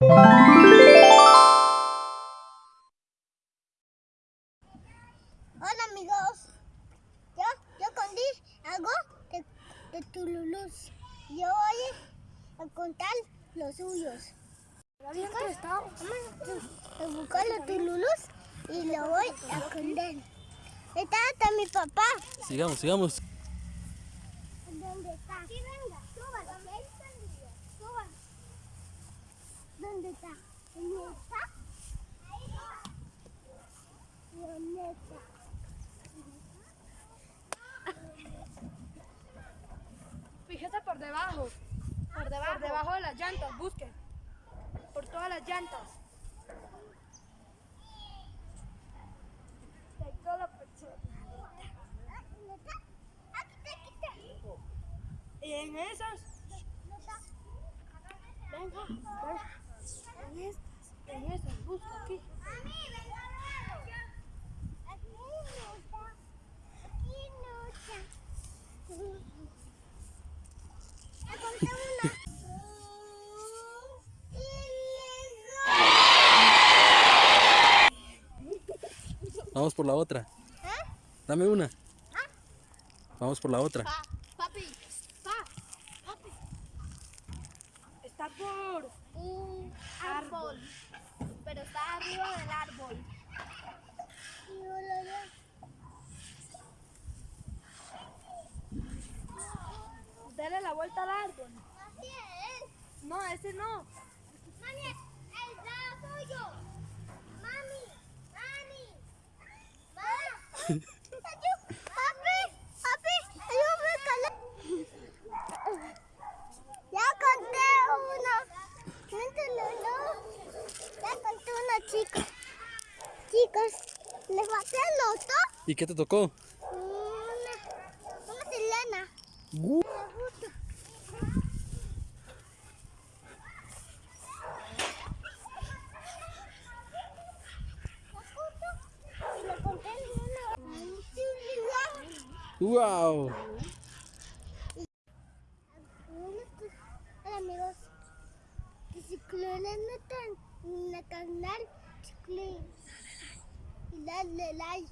Hola amigos, yo, yo conté algo de, de Tululus. Yo voy a contar los suyos. A buscar los Tululus y lo voy a contar. Está hasta mi papá. Sigamos, sigamos. ¿Dónde está? Sí, venga, está el video. Súbalo. ¿Dónde está? ¿Dónde está? Ahí está. ¿Dónde está? Fíjese por debajo. Por debajo. Por debajo de las llantas, busque. Por todas las llantas. Y en esas. Venga, venga. Conté una. Vamos por la otra. ¿Eh? Dame una. Vamos por la otra. Pa, papi. Pa, papi. Está por un árbol. Pero está arriba del árbol. Vuelta al árbol. Así es. No, ese no. Mami, el brazo suyo. Mami, mami. Mami. Papi, papi, ayúdame a calar. Ya conté una. Mételo, no. Ya conté una chica. Chicos, ¿les maté el otro? ¿Y qué te tocó? Una, una Selena. Uh. Me gusta. Y le conté una. ¡Wow! Amigos. Que quieren en el canal, y darle like.